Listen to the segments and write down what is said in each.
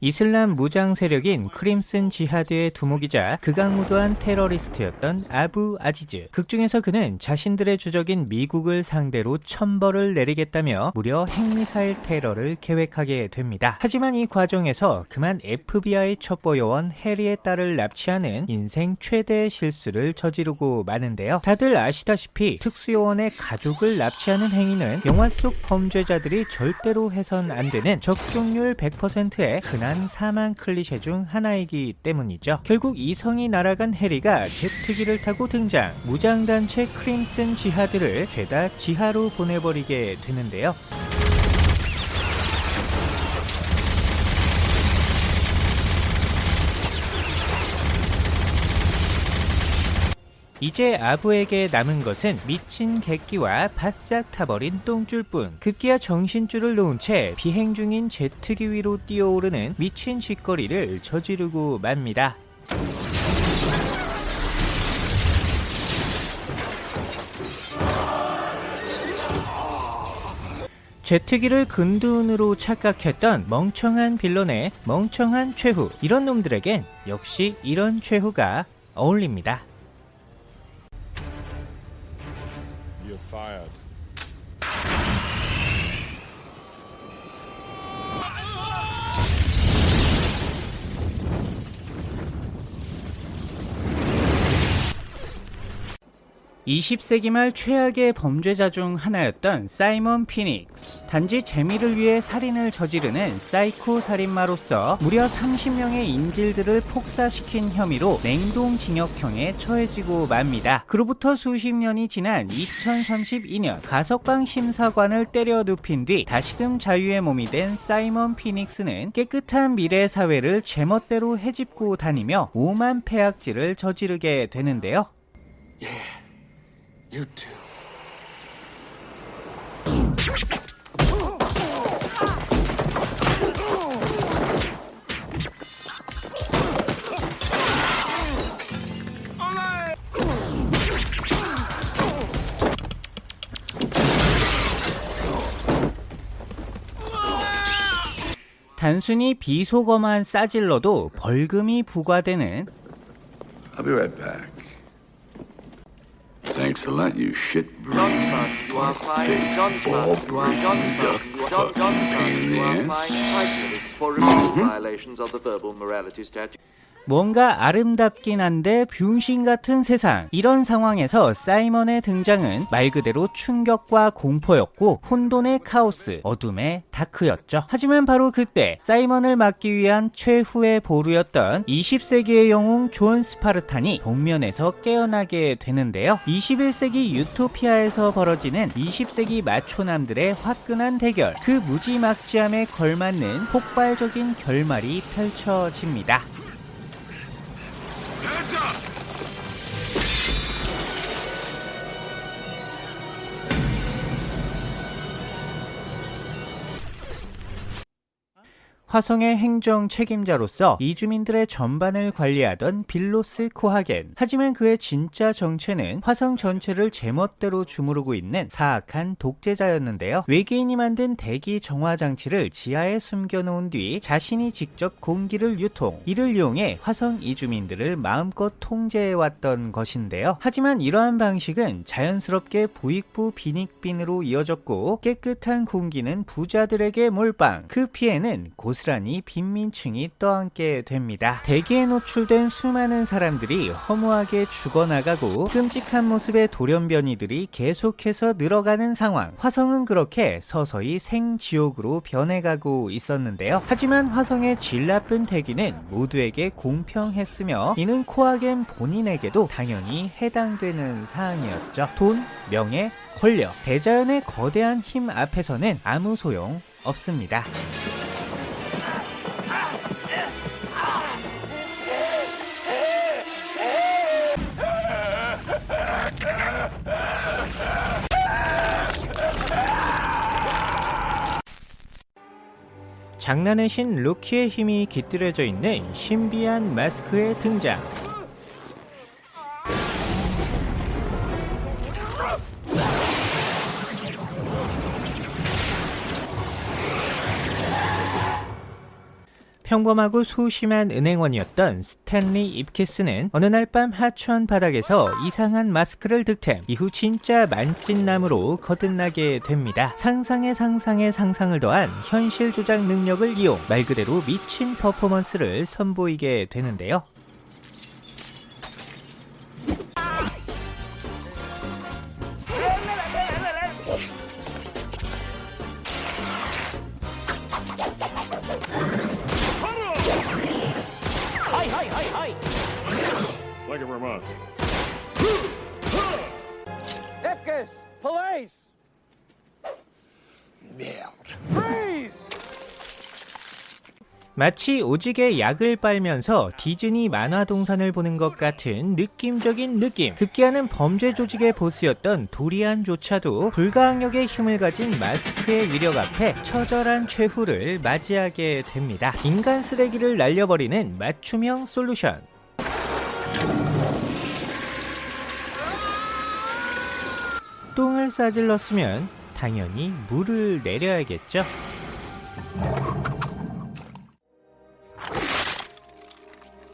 이슬람 무장 세력인 크림슨 지하드의 두목이자 극악무도한 테러리스트였던 아부 아지즈. 극중에서 그는 자신들의 주적인 미국을 상대로 천벌을 내리겠다며 무려 핵미사일 테러를 계획하게 됩니다. 하지만 이 과정에서 그만 FBI 첩보요원 해리의 딸을 납치하는 인생 최대의 실수를 저지르고 마는데요. 다들 아시다시피 특수요원의 가족을 납치하는 행위는 영화 속 범죄자들이 절대로 해선 안 되는 적중률 100%의 흔한 사망 클리셰 중 하나이기 때문이죠. 결국 이성이 날아간 해리가 제트기를 타고 등장, 무장단체 크림슨 지하들을 죄다 지하로 보내버리게 되는데요. 이제 아부에게 남은 것은 미친 객기와 바싹 타버린 똥줄뿐 급기야 정신줄을 놓은 채 비행 중인 제트기 위로 뛰어오르는 미친 짓거리를 저지르고 맙니다. 제트기를 근둔으로 착각했던 멍청한 빌런의 멍청한 최후 이런 놈들에겐 역시 이런 최후가 어울립니다. Fired. 20세기 말 최악의 범죄자 중 하나였던 사이먼 피닉스. 단지 재미를 위해 살인을 저지르는 사이코 살인마로서 무려 30명의 인질들을 폭사시킨 혐의로 냉동징역형에 처해지고 맙니다. 그로부터 수십 년이 지난 2032년 가석방 심사관을 때려 눕힌 뒤 다시금 자유의 몸이 된 사이먼 피닉스는 깨끗한 미래 사회를 제멋대로 헤집고 다니며 오만 폐악질을 저지르게 되는데요. You too. 단순히 비속어만 싸질러도 벌금이 부과되는 I'll be right back. Thanks a lot, you shit-brained, you are brain duck fucking mm-hmm. violations of the verbal morality statute. 뭔가 아름답긴 한데 븅신 같은 세상. 이런 상황에서 사이먼의 등장은 말 그대로 충격과 공포였고 혼돈의 카오스, 어둠의 dark였죠. 하지만 바로 그때 사이먼을 막기 위한 최후의 보루였던 20세기의 영웅 존 스파르탄이 동면에서 깨어나게 되는데요. 21세기 유토피아에서 벌어지는 20세기 마초남들의 화끈한 대결. 그 무지막지함에 걸맞는 폭발적인 결말이 펼쳐집니다. 화성의 행정 책임자로서 이주민들의 전반을 관리하던 빌로스 코하겐. 하지만 그의 진짜 정체는 화성 전체를 제멋대로 주무르고 있는 사악한 독재자였는데요. 외계인이 만든 대기 정화 장치를 지하에 숨겨놓은 뒤 자신이 직접 공기를 유통, 이를 이용해 화성 이주민들을 마음껏 통제해왔던 것인데요. 하지만 이러한 방식은 자연스럽게 부익부 빈익빈으로 이어졌고 깨끗한 공기는 부자들에게 몰빵. 그 피해는 고스란히 빈민층이 떠안게 됩니다. 대기에 노출된 수많은 사람들이 허무하게 죽어나가고 끔찍한 모습의 돌연변이들이 계속해서 늘어가는 상황. 화성은 그렇게 서서히 생지옥으로 변해가고 있었는데요. 하지만 화성의 질 나쁜 대기는 모두에게 공평했으며 이는 코아겐 본인에게도 당연히 해당되는 사항이었죠. 돈, 명예, 권력, 대자연의 거대한 힘 앞에서는 아무 소용 없습니다. 장난의 신 루키의 힘이 깃들여져 있는 신비한 마스크의 등장. 평범하고 소심한 은행원이었던 스탠리 입키스는 어느 날 밤 하천 바닥에서 이상한 마스크를 득템 이후 진짜 만찢남으로 거듭나게 됩니다. 상상의 상상의 상상을 더한 현실 조작 능력을 이용 말 그대로 미친 퍼포먼스를 선보이게 되는데요. 마치 오직에 약을 빨면서 디즈니 만화 동산을 보는 것 같은 느낌적인 느낌. 급기야는 범죄 조직의 보스였던 도리안조차도 불가항력의 힘을 가진 마스크의 위력 앞에 처절한 최후를 맞이하게 됩니다. 인간 쓰레기를 날려버리는 맞춤형 솔루션. 똥을 싸질렀으면 당연히 물을 내려야겠죠.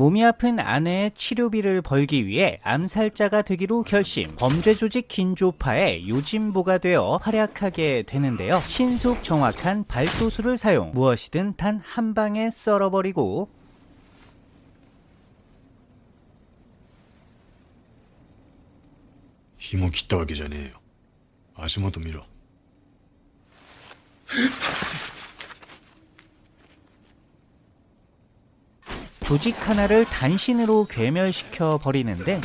몸이 아픈 아내의 치료비를 벌기 위해 암살자가 되기로 결심. 범죄 조직 긴조파의 요진보가 되어 활약하게 되는데요. 신속 정확한 발도수를 사용. 무엇이든 단 한 방에 썰어버리고. 힘을 기다 하기 전에 아시모도 밀어. 조직 하나를 단신으로 괴멸시켜 버리는데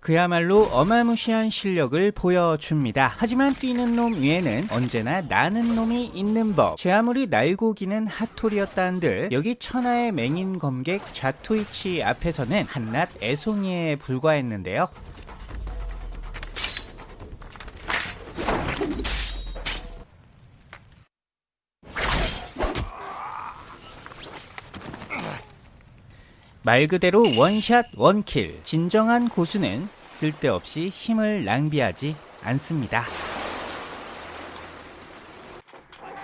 그야말로 어마무시한 실력을 보여줍니다. 하지만 뛰는 놈 위에는 언제나 나는 놈이 있는 법. 제 아무리 날고 기는 핫토리였다 한들 여기 천하의 맹인 검객 자토이치 앞에서는 한낱 애송이에 불과했는데요. 말 그대로 원샷 원킬. 진정한 고수는 쓸데없이 힘을 낭비하지 않습니다.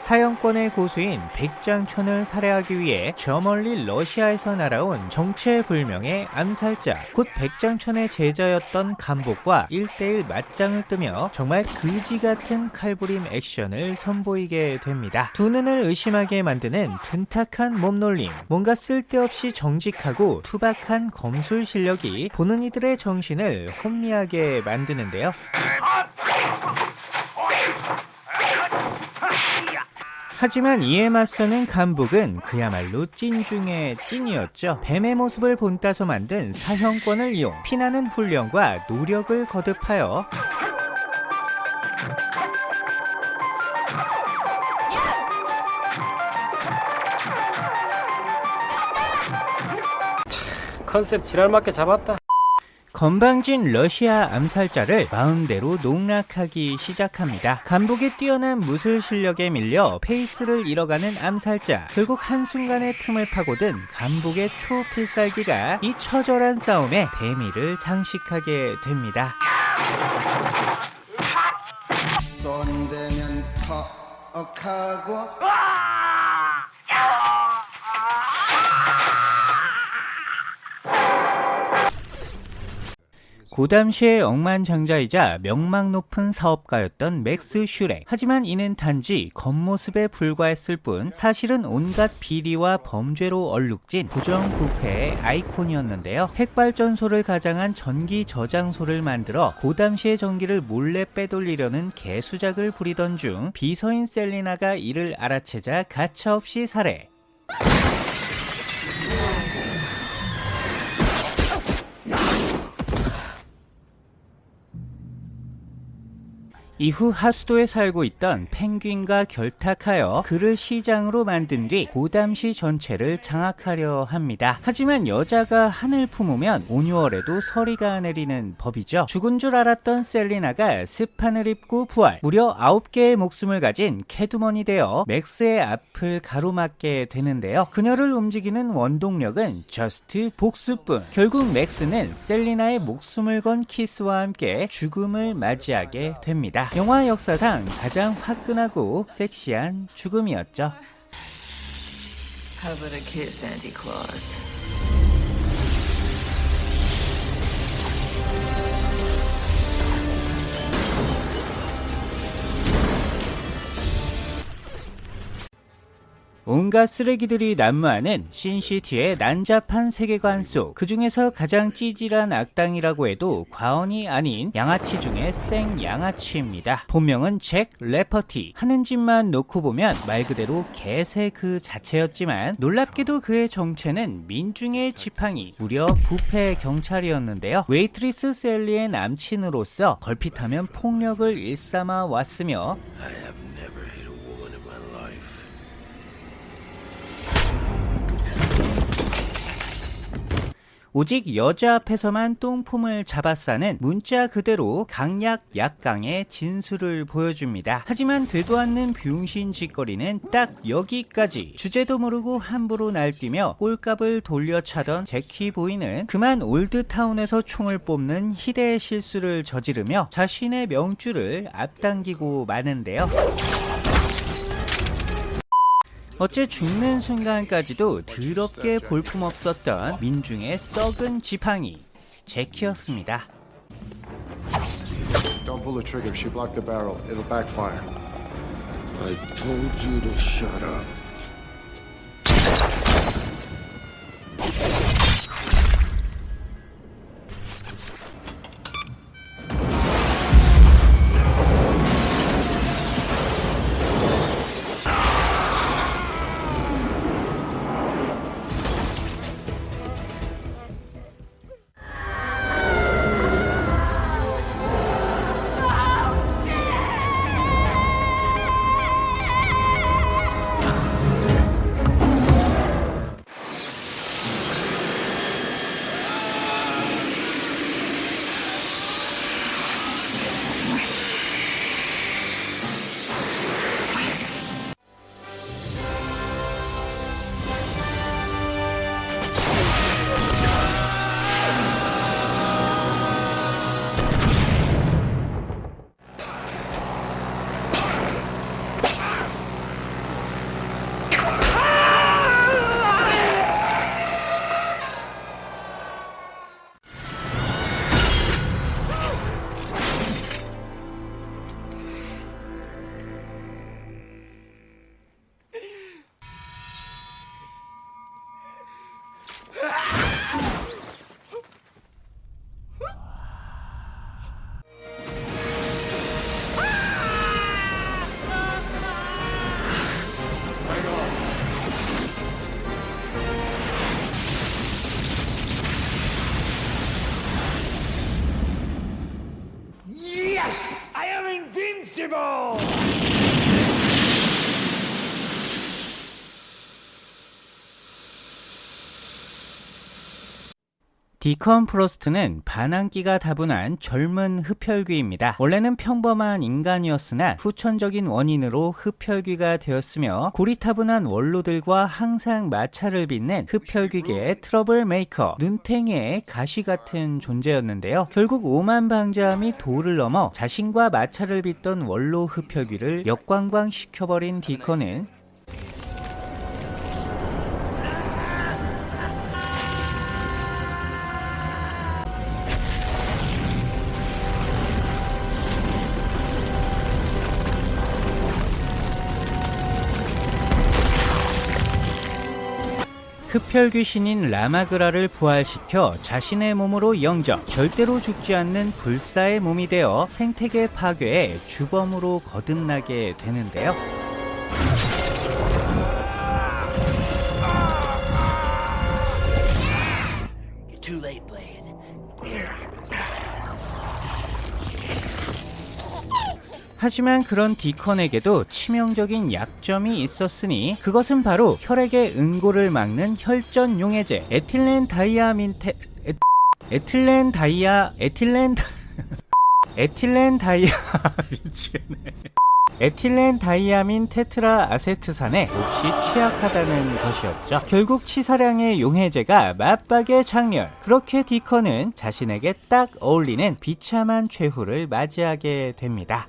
사형권의 고수인 백장천을 살해하기 위해 저 멀리 러시아에서 날아온 정체불명의 암살자 곧 백장천의 제자였던 감복과 1대1 맞짱을 뜨며 정말 그지같은 칼부림 액션을 선보이게 됩니다. 두 눈을 의심하게 만드는 둔탁한 몸놀림 뭔가 쓸데없이 정직하고 투박한 검술 실력이 보는 이들의 정신을 혼미하게 만드는데요. 하지만 이에 맞서는 감복은 그야말로 찐 중의 찐이었죠. 뱀의 모습을 본따서 만든 사형권을 이용 피나는 훈련과 노력을 거듭하여 컨셉 지랄맞게 잡았다. 건방진 러시아 암살자를 마음대로 농락하기 시작합니다. 감복의 뛰어난 무술 실력에 밀려 페이스를 잃어가는 암살자. 결국 한순간의 틈을 파고든 감복의 초필살기가 이 처절한 싸움에 대미를 장식하게 됩니다. 쏜대면 턱하고 고담시의 억만장자이자 명망 높은 사업가였던 맥스 슈렉. 하지만 이는 단지 겉모습에 불과했을 뿐 사실은 온갖 비리와 범죄로 얼룩진 부정부패의 아이콘이었는데요. 핵발전소를 가장한 전기 저장소를 만들어 고담시의 전기를 몰래 빼돌리려는 개수작을 부리던 중 비서인 셀리나가 이를 알아채자 가차없이 살해. 이후 하수도에 살고 있던 펭귄과 결탁하여 그를 시장으로 만든 뒤 고담시 전체를 장악하려 합니다. 하지만 여자가 한을 품으면 오뉴월에도 서리가 내리는 법이죠. 죽은 줄 알았던 셀리나가 스판을 입고 부활, 무려 9개의 목숨을 가진 캣우먼이 되어 맥스의 앞을 가로막게 되는데요. 그녀를 움직이는 원동력은 just 복수뿐. 결국 맥스는 셀리나의 목숨을 건 키스와 함께 죽음을 맞이하게 됩니다. 영화 역사상 가장 화끈하고 섹시한 죽음이었죠. How about a kiss, Santa Claus? 온갖 쓰레기들이 난무하는 신시티의 난잡한 세계관 속 그 중에서 가장 찌질한 악당이라고 해도 과언이 아닌 양아치 중에 생 양아치입니다. 본명은 잭 레퍼티. 하는 짓만 놓고 보면 말 그대로 개새 그 자체였지만 놀랍게도 그의 정체는 민중의 지팡이, 무려 부패 경찰이었는데요. 웨이트리스 셀리의 남친으로서 걸핏하면 폭력을 일삼아 왔으며 오직 여자 앞에서만 똥폼을 잡아싸는 문자 그대로 강약 약강의 진수를 보여줍니다. 하지만 되도 않는 비용신 짓거리는 딱 여기까지. 주제도 모르고 함부로 날뛰며 꼴값을 돌려차던 제키 보이는 그만 올드타운에서 총을 뽑는 희대의 실수를 저지르며 자신의 명주를 앞당기고 마는데요. 어째 죽는 순간까지도 더럽게 볼품없었던 민중의 썩은 지팡이 제키였습니다. Don't pull the trigger. She blocked the barrel. It'll backfire. I told you to shut up. Invincible! 디컨 프로스트는 반항기가 다분한 젊은 흡혈귀입니다. 원래는 평범한 인간이었으나 후천적인 원인으로 흡혈귀가 되었으며 고리타분한 원로들과 항상 마찰을 빚는 흡혈귀계의 trouble maker, 눈탱이의 가시 같은 존재였는데요. 결국 오만 방자함이 도를 넘어 자신과 마찰을 빚던 원로 흡혈귀를 역관광 시켜버린 디컨은 흡혈 귀신인 라마그라를 부활시켜 자신의 몸으로 영접, 절대로 죽지 않는 불사의 몸이 되어 생태계 파괴의 주범으로 거듭나게 되는데요. 하지만 그런 디컨에게도 치명적인 약점이 있었으니 그것은 바로 혈액의 응고를 막는 혈전 용해제 에틸렌 다이아민테 에, 에틸렌 다이아 에틸렌 다- 에틸렌 다이아 미치겠네 에틸렌 다이아민 테트라 아세트산에 몹시 취약하다는 것이었죠. 결국 치사량의 용해제가 맞박에 장렬. 그렇게 디컨은 자신에게 딱 어울리는 비참한 최후를 맞이하게 됩니다.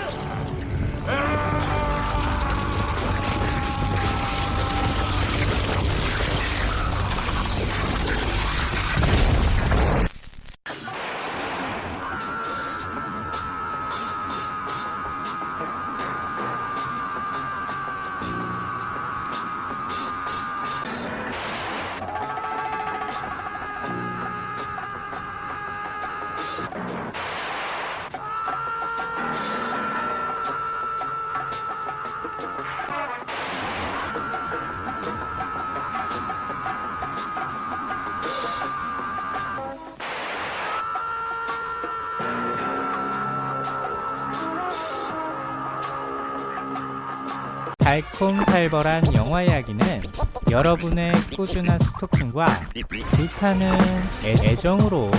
달콤살벌한 영화 이야기는 여러분의 꾸준한 스토킹과 불타는 애- 애정으로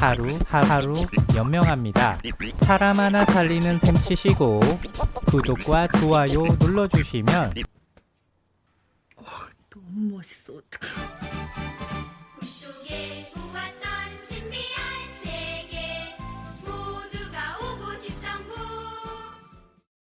하루 하루 연명합니다. 사람 하나 살리는 셈 치시고 구독과 좋아요 눌러주시면 너무 멋있어 어떡해